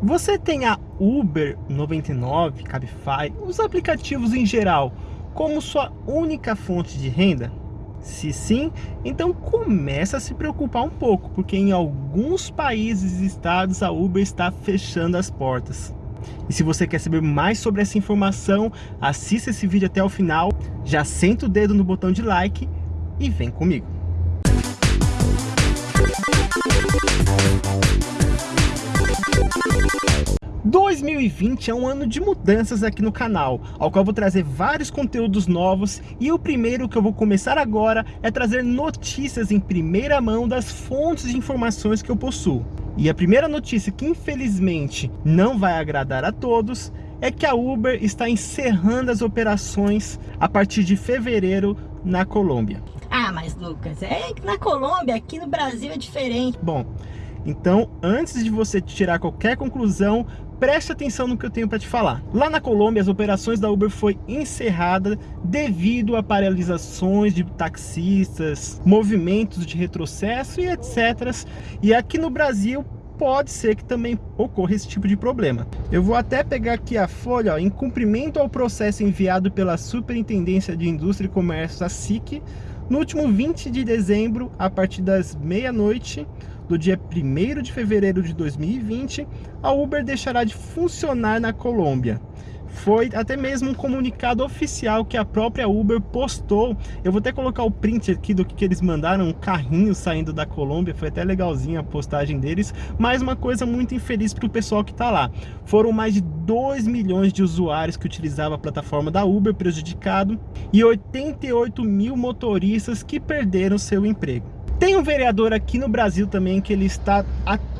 Você tem a Uber 99, Cabify, os aplicativos em geral, como sua única fonte de renda? Se sim, então começa a se preocupar um pouco, porque em alguns países e estados a Uber está fechando as portas. E se você quer saber mais sobre essa informação, assista esse vídeo até o final, já senta o dedo no botão de like e vem comigo. 2020 é um ano de mudanças aqui no canal, ao qual eu vou trazer vários conteúdos novos e o primeiro que eu vou começar agora é trazer notícias em primeira mão das fontes de informações que eu possuo. E a primeira notícia que infelizmente não vai agradar a todos é que a Uber está encerrando as operações a partir de fevereiro na Colômbia. Ah, mas Lucas, é que na Colômbia, aqui no Brasil é diferente. Bom, então antes de você tirar qualquer conclusão, preste atenção no que eu tenho para te falar. Lá na Colômbia, as operações da Uber foi encerrada devido a paralisações de taxistas, movimentos de retrocesso e etc. E aqui no Brasil, pode ser que também ocorra esse tipo de problema. Eu vou até pegar aqui a folha, ó, em cumprimento ao processo enviado pela Superintendência de Indústria e Comércio, a SIC, no último 20 de dezembro, a partir das meia-noite, do dia 1 de fevereiro de 2020, a Uber deixará de funcionar na Colômbia. Foi até mesmo um comunicado oficial que a própria Uber postou. Eu vou até colocar o print aqui do que eles mandaram, um carrinho saindo da Colômbia. Foi até legalzinha a postagem deles. Mas uma coisa muito infeliz para o pessoal que está lá. Foram mais de 2 milhões de usuários que utilizavam a plataforma da Uber prejudicado e 88 mil motoristas que perderam seu emprego. Tem um vereador aqui no Brasil também que ele está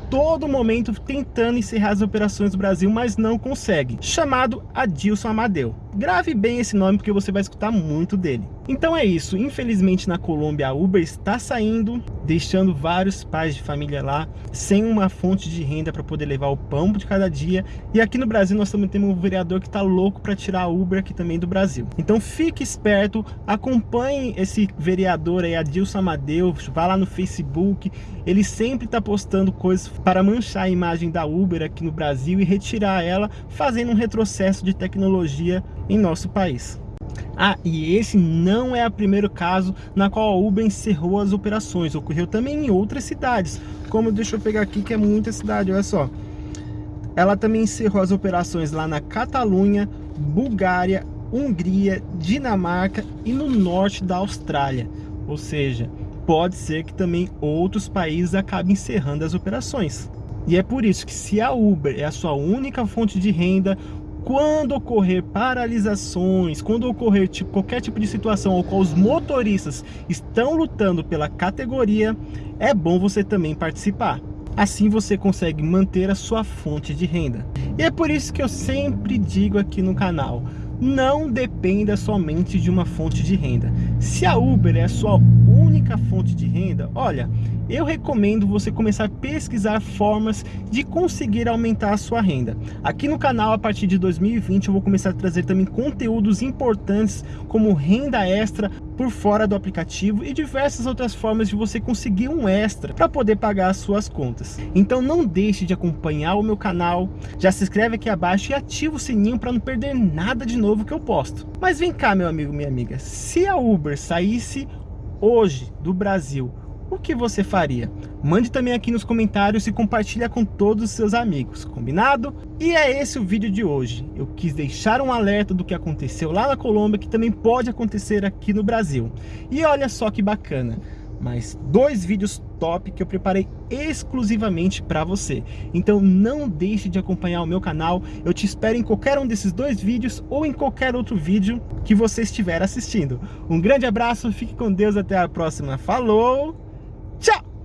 todo momento tentando encerrar as operações do Brasil, mas não consegue, chamado Adilson Amadeu. Grave bem esse nome porque você vai escutar muito dele. Então é isso, infelizmente na Colômbia a Uber está saindo, deixando vários pais de família lá sem uma fonte de renda para poder levar o pão de cada dia. E aqui no Brasil nós também temos um vereador que está louco para tirar a Uber aqui também do Brasil. Então fique esperto, acompanhe esse vereador aí, Adilson Amadeu, vá lá no Facebook, ele sempre está postando coisas para manchar a imagem da Uber aqui no Brasil e retirar ela, fazendo um retrocesso de tecnologia em nosso país. Ah, e esse não é o primeiro caso na qual a Uber encerrou as operações, ocorreu também em outras cidades, como deixa eu pegar aqui que é muita cidade, olha só. Ela também encerrou as operações lá na Catalunha, Bulgária, Hungria, Dinamarca e no norte da Austrália. Ou seja, pode ser que também outros países acabem encerrando as operações. E é por isso que se a Uber é a sua única fonte de renda, quando ocorrer paralisações, quando ocorrer tipo, qualquer tipo de situação ao qual os motoristas estão lutando pela categoria, é bom você também participar. Assim você consegue manter a sua fonte de renda. E é por isso que eu sempre digo aqui no canal, não dependa somente de uma fonte de renda. Se a Uber é a sua única fonte de renda, olha, eu recomendo você começar a pesquisar formas de conseguir aumentar a sua renda. Aqui no canal, a partir de 2020, eu vou começar a trazer também conteúdos importantes como renda extra por fora do aplicativo e diversas outras formas de você conseguir um extra para poder pagar as suas contas. Então não deixe de acompanhar o meu canal, já se inscreve aqui abaixo e ativa o sininho para não perder nada de novo que eu posto. Mas vem cá, meu amigo, minha amiga, se a Uber saísse hoje do Brasil o que você faria? Mande também aqui nos comentários e compartilha com todos os seus amigos, combinado? E é esse o vídeo de hoje. Eu quis deixar um alerta do que aconteceu lá na Colômbia, que também pode acontecer aqui no Brasil. E olha só que bacana, mais dois vídeos top que eu preparei exclusivamente para você. Então não deixe de acompanhar o meu canal, eu te espero em qualquer um desses dois vídeos ou em qualquer outro vídeo que você estiver assistindo. Um grande abraço, fique com Deus, até a próxima, falou! Tchau!